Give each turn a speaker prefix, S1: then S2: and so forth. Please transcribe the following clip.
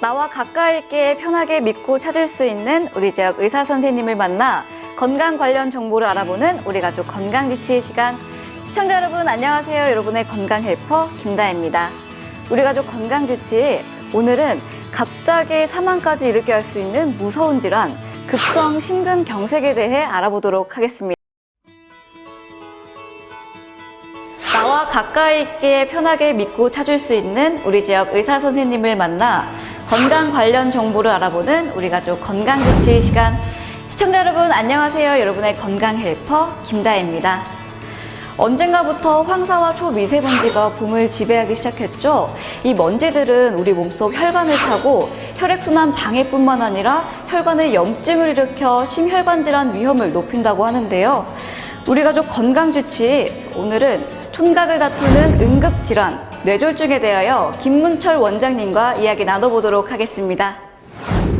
S1: 나와 가까이 있게 편하게 믿고 찾을 수 있는 우리 지역 의사 선생님을 만나 건강 관련 정보를 알아보는 우리 가족 건강지치 시간. 시청자 여러분 안녕하세요. 여러분의 건강 헬퍼 김다혜입니다. 우리 가족 건강지치 오늘은 갑자기 사망까지 일으게 할수 있는 무서운 질환 급성 심근경색에 대해 알아보도록 하겠습니다. 나와 가까이 있게 편하게 믿고 찾을 수 있는 우리 지역 의사 선생님을 만나 건강 관련 정보를 알아보는 우리 가족 건강지치 시간. 시청자 여러분 안녕하세요. 여러분의 건강 헬퍼 김다혜입니다. 언젠가부터 황사와 초미세먼지가 봄을 지배하기 시작했죠. 이 먼지들은 우리 몸속 혈관을 타고 혈액순환 방해뿐만 아니라 혈관에 염증을 일으켜 심혈관 질환 위험을 높인다고 하는데요. 우리 가족 건강주치 오늘은 촌각을 다투는 응급질환 뇌졸중에 대하여 김문철 원장님과 이야기 나눠보도록 하겠습니다.